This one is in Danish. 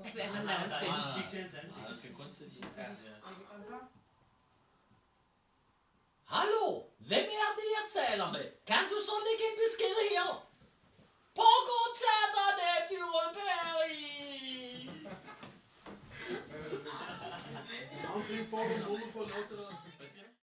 andre. Det er en anden stemme. Nej, til hans Nej, ansigt. skal kun. Ja, Hallo, hvem er det, jeg taler med? Kan du så lægge en besked her? Pågår teaterne, Dyreberg! Navnlig får du for at det der.